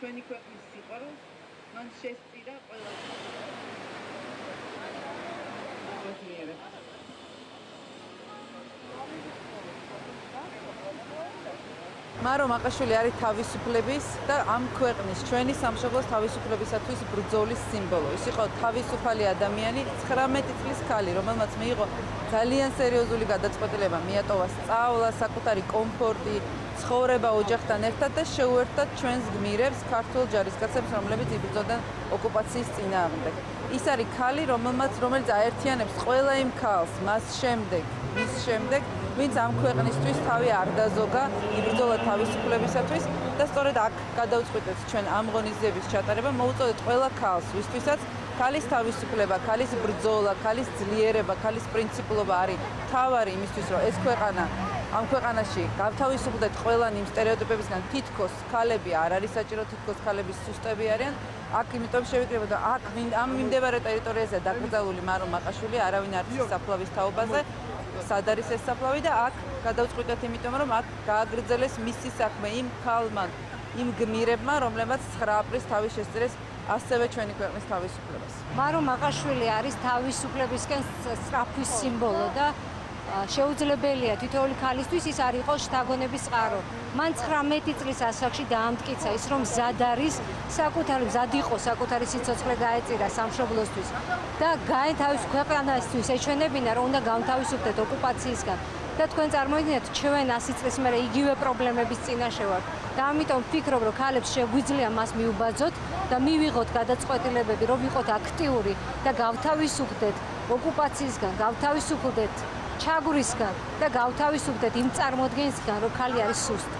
ჩვენი ქვეყნის სიყვარულს მან შესწირა ყველა ბედნიერება მარო მაყაშვილი არის თავისუფლების და ამ ქვეყნის ჩვენი სამშობლოს თავისუფლებისათვის ბრძოლის სიმბოლო. ის იყო თავისუფალი ადამიანი 19 წლის ქალი, რომელმაც მიიღო ძალიან სერიოზული გადაწყვეტილება, მიატოვა სწავლა, საკუთარი კომფორტი, ცხოვრება ოჯახთან ერთად და შეუერთდა ჩვენს გმირებს, ქართულ ჯარისკაცებს, რომლებიც იბრძოდნენ ოკუპაციის წინააღმდეგ. ის არის ქალი, რომელმაც რომელიც აერთიანებს ყველა იმ ქალს, მას შემდეგ, მის შემდეგ ვინც ამ ქვეყნისთვის თავი არ დაზოგა იბრძოლა თავისუფლებისათვის და სწორედ აქ გადავწყვიტეთ ჩვენ ამ ღონისძიების ჩატარება მოუწოდეთ ყველა ქალს ვისთვისაც ქალის თავისუფლება, ქალის ბრძოლა, ქალის ძლიერება, ქალის პრინციპულობა არის თავარი იმისთვის რომ ეს ქვეყანა ამ ქვეყანაში გავთავისუფლდეთ ყველან იმ стереოტიპებისგან, თითქოს ქალები არ არის საჭირო, თითქოს ხალები სუსტები არიან. აქ იმიტომ შევიკრიბოდა, აქ ამ მიმდებარე ტერიტორიაზე დაკრძალული მარო მაყაშვილი არავინ არ არის საფლავის თაობაზე. სად არის ეს საფლავი და აქ გადავწყვიტეთ იმიტომ რომ აქ გააგრძელეს მისი საქმე იმ ქალმა იმ გმირებმა რომლებმაც 9 აპრილს თავი შესწირეს ასევე ჩვენი ქვეყნის თავისუფლებას. მარო მაყაშვილი არის თავისუფლებისკენ სწრაფვის სიმბოლო და შეუძლებელია თითოეული ქალისთვის ის არ იყოს შთაგონების წყარო. მან 19 წლის ასაკში დაამტკიცა ის რომ მზად არის საკუთარი მზად იყო საკუთარი სიცოცხლე გაეწირა სამშობლოსთვის და გაე თავის ქვეყანასთვის ეჩვენებინა რომ უნდა გამთავისუფლდეთ ოკუპაციისგან. და თქვენ წარმოიდგინეთ ჩვენ 100 წლის მერე იგივე პრობლემების წინაშე ვართ და ამიტომ ვფიქრობ რომ ქალებს შეგვიძლია მას მიუბაძოთ და მივიღოთ გადაწყვეტილებები რომ ვიყოთ აქტიური და გავთავისუფლდეთ ოკუპაციისგან გავთავისუფლდეთ ჩაგვრისგან და გავთავისუფლდეთ იმ წარმოადგენისგან, რომ ხალი არის სუსტი.